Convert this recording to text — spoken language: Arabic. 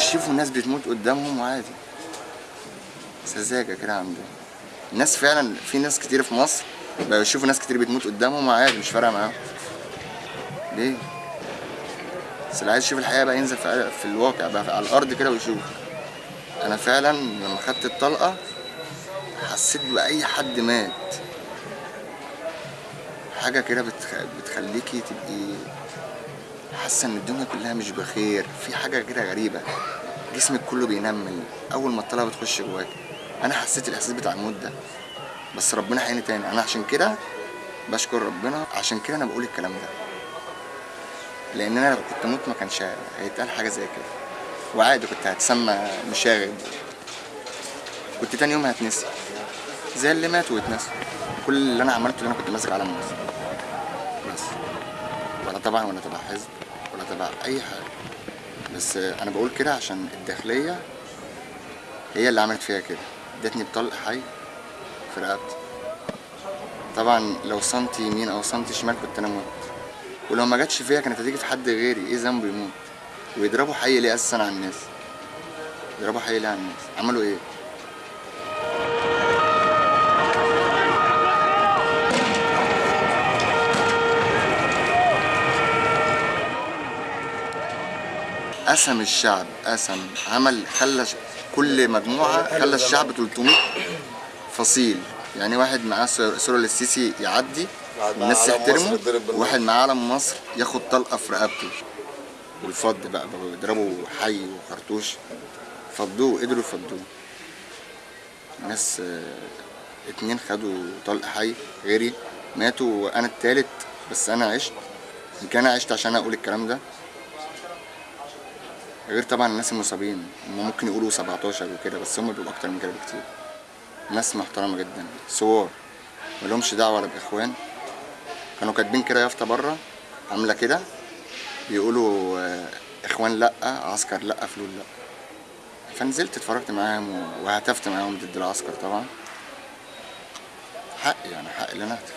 ويشوفوا الناس بتموت قدامهم وعادي سذاجة كده عندهم الناس فعلا في ناس كتير في مصر بقوا يشوفوا ناس كتير بتموت قدامهم وعادي مش فارقة معاهم. ليه؟ بس اللي عايز يشوف الحقيقة بقى ينزل في, في الواقع بقى على الأرض كده ويشوف. أنا فعلا لما خدت الطلقة حسيت بأي حد مات. حاجة كده بتخ... بتخليكي تبقي حاسة إن الدنيا كلها مش بخير. في حاجة كده غريبة. جسمك كله بينمل. أول ما الطلقة بتخش جواك أنا حسيت الإحساس بتاع الموت ده. بس ربنا حيني تاني. أنا عشان كده بشكر ربنا. عشان كده أنا بقول الكلام ده. لأن أنا لو كنت أموت ما كانش هيتقال حاجة زي كده. وعادي كنت هتسمى مشاغب. كنت تاني يوم هتنسي. زي اللي ماتوا واتنسوا كل اللي أنا عملته اللي أنا كنت ماسك علم مصر بس. ولا طبعا ولا تبع حزب ولا تبع أي حاجة. بس أنا بقول كده عشان الداخلية هي اللي عملت فيها كده. ادتني بطلق حي في رقبتي. طبعا لو سنتي يمين أو سنتي شمال كنت أنا مت ولو ما جاتش فيا كانت هتيجي في حد غيري إيه ذنبه يموت؟ ويضربوا حي ليه أساسا على الناس؟ يضربوا حي ليه على الناس؟ عملوا إيه؟ قسم الشعب قسم عمل خلى كل مجموعة خلى الشعب 300 فصيل. يعني واحد معاه سورة السيسي يعدي الناس تحترمه. وواحد معاه علم مصر ياخد طلقة في رقبته. والفض بقى بقوا يضربوا حي وخرطوش. فضوه قدروا يفضوه. ناس اتنين خدوا طلق حي غيري ماتوا وأنا التالت بس أنا عشت. يمكن أنا عشت عشان أقول الكلام ده. غير طبعا الناس المصابين. هم ممكن يقولوا 17 وكده بس هم بيبقوا أكتر من كده بكتير. ناس محترمة جدا ثوار ملهمش دعوة ولا بإخوان. كانوا كاتبين كده يافطة بره عاملة كده بيقولوا آه، إخوان لأ عسكر لأ فلول لأ. فنزلت اتفرجت معاهم وهتفت معاهم ضد العسكر طبعا. حق يعني حق اللي أنا اهتف